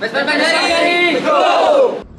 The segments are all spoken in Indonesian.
Pues, pues, pues, ¡Vesper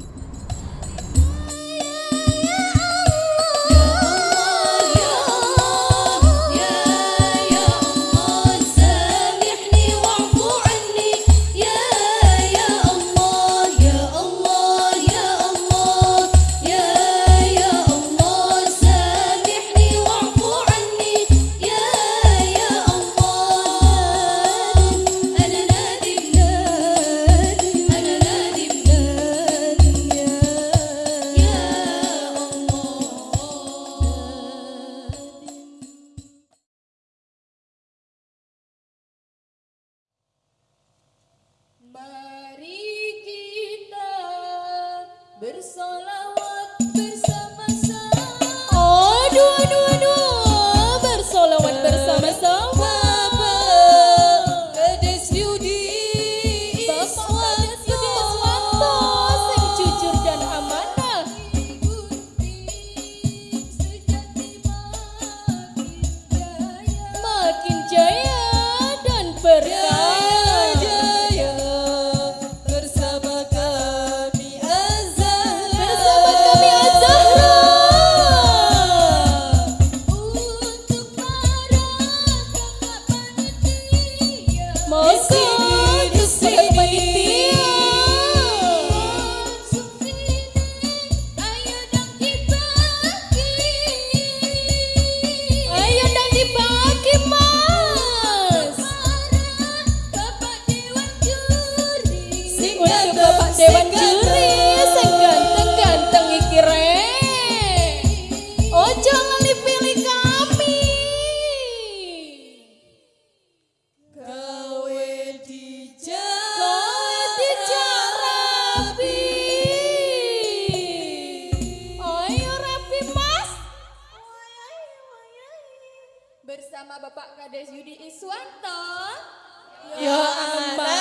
bersolat Bersama Bapak Kades Yudi Iswanto. Ya amanah.